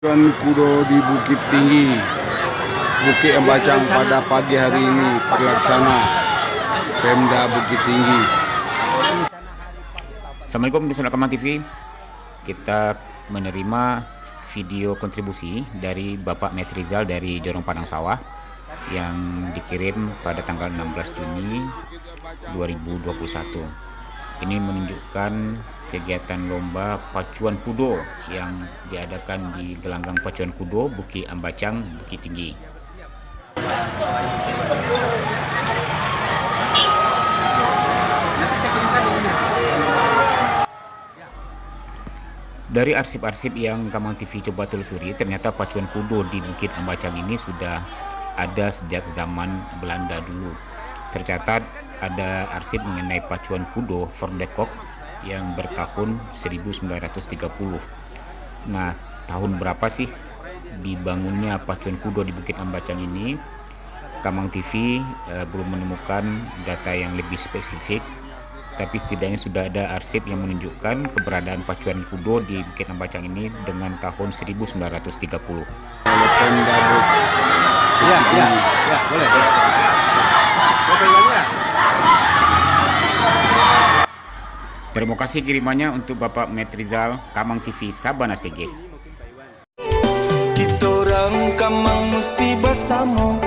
Ikan kudo di Bukit Tinggi. Bukit Embacang pada pagi hari ini Pelaksana Pemda Bukit Tinggi. Assalamualaikum Rekaman TV Kita menerima video kontribusi dari Bapak Metrizal dari Jorong Padang Sawah yang dikirim pada tanggal 16 Juni 2021 ini menunjukkan kegiatan lomba pacuan kudo yang diadakan di gelanggang pacuan kudo Bukit Ambacang, Bukit Tinggi. Dari arsip-arsip yang Kamang TV coba telusuri, ternyata pacuan kudo di Bukit Ambacang ini sudah ada sejak zaman Belanda dulu. Tercatat ada arsip mengenai pacuan kudo Fordekok yang bertahun 1930. Nah, tahun berapa sih dibangunnya pacuan kudo di Bukit Ambacang ini? Kamang TV eh, belum menemukan data yang lebih spesifik, tapi setidaknya sudah ada arsip yang menunjukkan keberadaan pacuan kudo di Bukit Ambacang ini dengan tahun 1930. Ya, ya, ya, boleh. Terima kasih kirimannya untuk Bapak Metrizal Kamang TV Sabana Sege. Kita orang Kamang mesti bersama